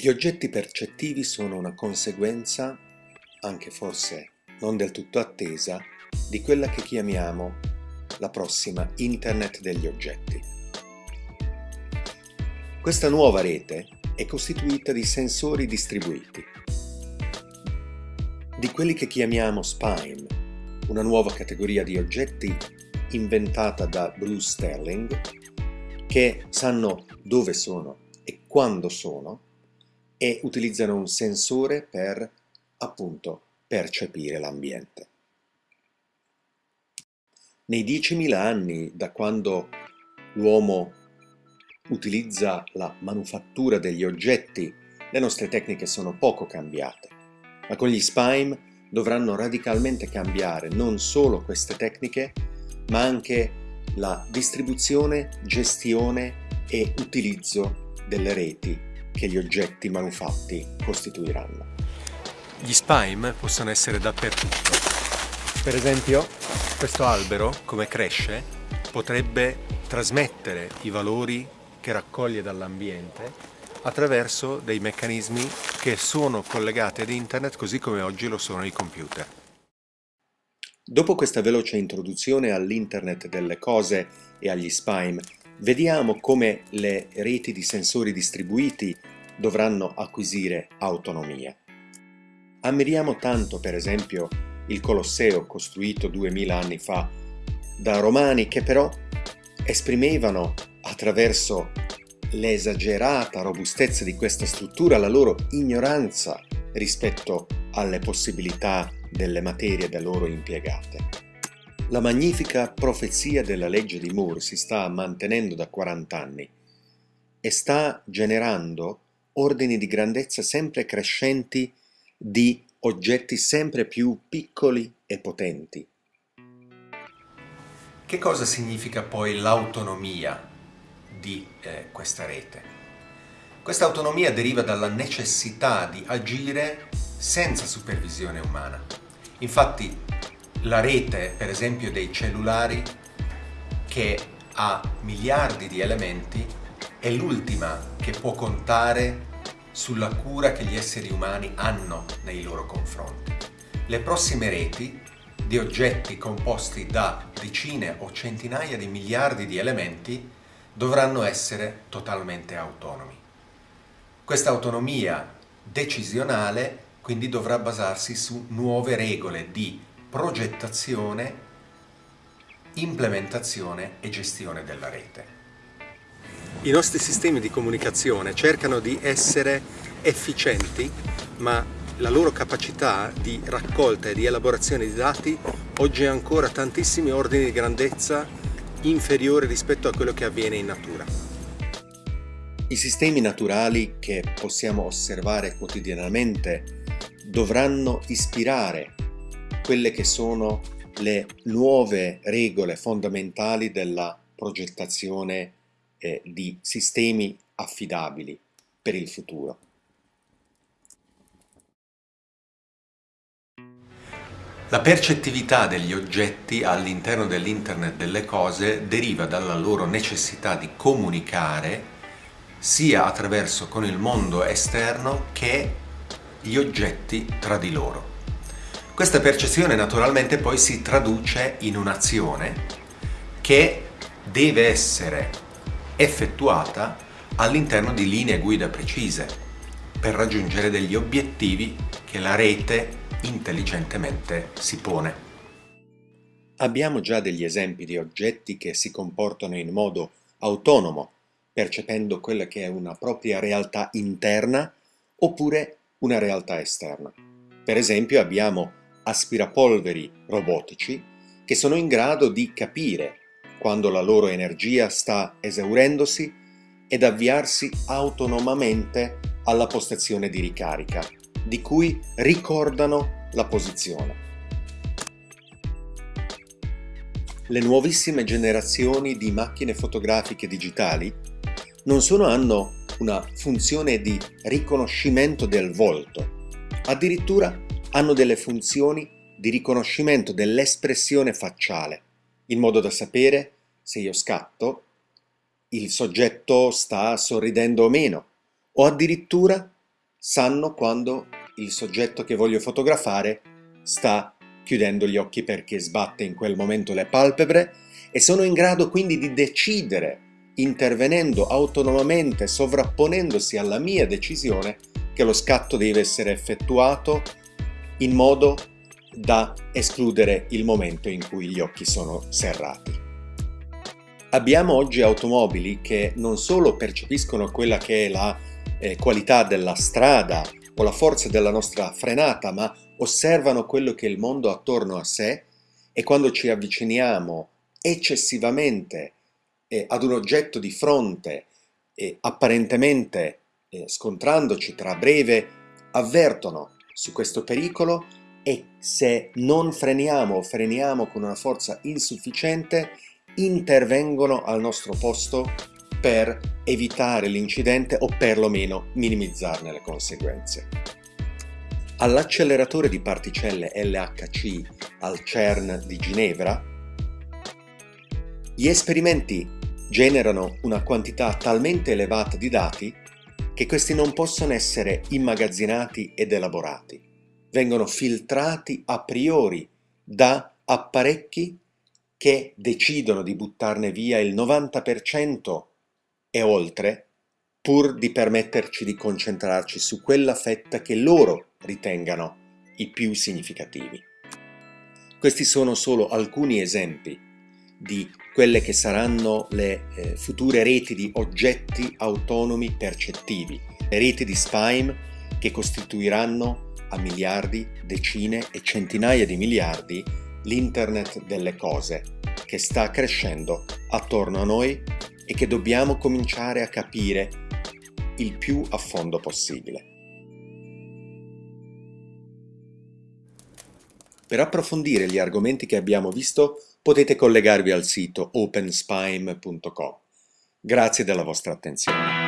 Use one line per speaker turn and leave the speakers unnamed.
Gli oggetti percettivi sono una conseguenza, anche forse non del tutto attesa, di quella che chiamiamo la prossima Internet degli oggetti. Questa nuova rete è costituita di sensori distribuiti, di quelli che chiamiamo spime, una nuova categoria di oggetti inventata da Bruce Sterling, che sanno dove sono e quando sono e utilizzano un sensore per, appunto, percepire l'ambiente. Nei 10.000 anni da quando l'uomo utilizza la manufattura degli oggetti, le nostre tecniche sono poco cambiate, ma con gli SPIME dovranno radicalmente cambiare non solo queste tecniche, ma anche la distribuzione, gestione e utilizzo delle reti che gli oggetti manufatti costituiranno.
Gli spime possono essere dappertutto. Per esempio, questo albero, come cresce, potrebbe trasmettere i valori che raccoglie dall'ambiente attraverso dei meccanismi che sono collegati ad internet così come oggi lo sono i computer.
Dopo questa veloce introduzione all'internet delle cose e agli spime, Vediamo come le reti di sensori distribuiti dovranno acquisire autonomia. Ammiriamo tanto, per esempio, il Colosseo costruito 2000 anni fa da romani che però esprimevano attraverso l'esagerata robustezza di questa struttura la loro ignoranza rispetto alle possibilità delle materie da loro impiegate. La magnifica profezia della legge di Moore si sta mantenendo da 40 anni e sta generando ordini di grandezza sempre crescenti di oggetti sempre più piccoli e potenti.
Che cosa significa poi l'autonomia di eh, questa rete? Questa autonomia deriva dalla necessità di agire senza supervisione umana. Infatti la rete, per esempio, dei cellulari che ha miliardi di elementi è l'ultima che può contare sulla cura che gli esseri umani hanno nei loro confronti. Le prossime reti di oggetti composti da decine o centinaia di miliardi di elementi dovranno essere totalmente autonomi. Questa autonomia decisionale quindi dovrà basarsi su nuove regole di progettazione, implementazione e gestione della rete.
I nostri sistemi di comunicazione cercano di essere efficienti, ma la loro capacità di raccolta e di elaborazione di dati oggi ha ancora tantissimi ordini di grandezza inferiori rispetto a quello che avviene in natura. I sistemi naturali che possiamo osservare quotidianamente dovranno ispirare quelle che sono le nuove regole fondamentali della progettazione eh, di sistemi affidabili per il futuro.
La percettività degli oggetti all'interno dell'Internet delle cose deriva dalla loro necessità di comunicare sia attraverso con il mondo esterno che gli oggetti tra di loro. Questa percezione naturalmente poi si traduce in un'azione che deve essere effettuata all'interno di linee guida precise per raggiungere degli obiettivi che la rete intelligentemente si pone.
Abbiamo già degli esempi di oggetti che si comportano in modo autonomo, percependo quella che è una propria realtà interna oppure una realtà esterna. Per esempio abbiamo aspirapolveri robotici che sono in grado di capire quando la loro energia sta esaurendosi ed avviarsi autonomamente alla postazione di ricarica, di cui ricordano la posizione. Le nuovissime generazioni di macchine fotografiche digitali non solo hanno una funzione di riconoscimento del volto, addirittura hanno delle funzioni di riconoscimento dell'espressione facciale, in modo da sapere se io scatto, il soggetto sta sorridendo o meno, o addirittura sanno quando il soggetto che voglio fotografare sta chiudendo gli occhi perché sbatte in quel momento le palpebre e sono in grado quindi di decidere, intervenendo autonomamente, sovrapponendosi alla mia decisione, che lo scatto deve essere effettuato in modo da escludere il momento in cui gli occhi sono serrati. Abbiamo oggi automobili che non solo percepiscono quella che è la eh, qualità della strada o la forza della nostra frenata, ma osservano quello che è il mondo attorno a sé e quando ci avviciniamo eccessivamente eh, ad un oggetto di fronte, eh, apparentemente eh, scontrandoci tra breve, avvertono su questo pericolo e se non freniamo o freniamo con una forza insufficiente, intervengono al nostro posto per evitare l'incidente o perlomeno minimizzarne le conseguenze. All'acceleratore di particelle LHC al CERN di Ginevra, gli esperimenti generano una quantità talmente elevata di dati che questi non possono essere immagazzinati ed elaborati. Vengono filtrati a priori da apparecchi che decidono di buttarne via il 90% e oltre, pur di permetterci di concentrarci su quella fetta che loro ritengano i più significativi. Questi sono solo alcuni esempi di quelle che saranno le eh, future reti di oggetti autonomi percettivi, le reti di SPIME che costituiranno a miliardi, decine e centinaia di miliardi l'internet delle cose che sta crescendo attorno a noi e che dobbiamo cominciare a capire il più a fondo possibile. Per approfondire gli argomenti che abbiamo visto potete collegarvi al sito openspime.com. Grazie della vostra attenzione.